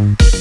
you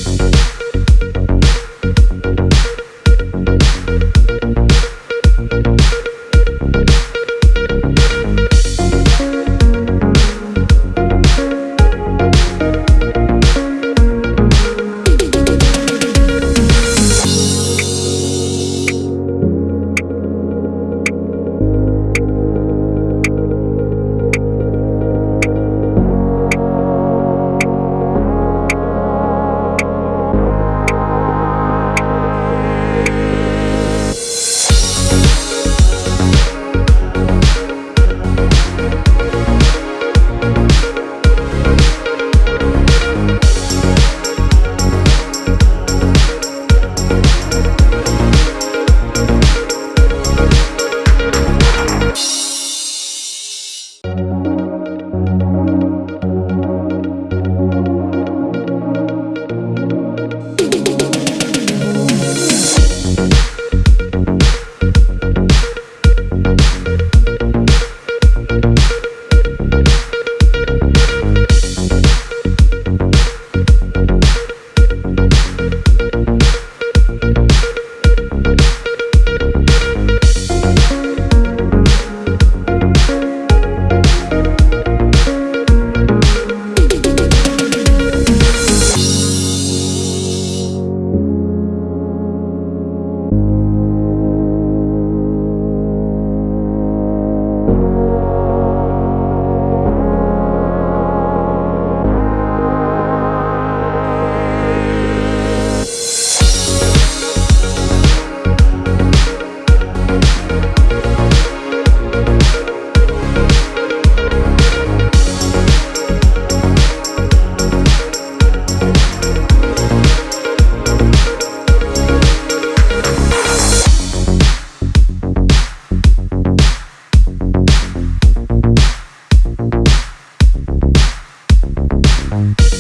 Bye.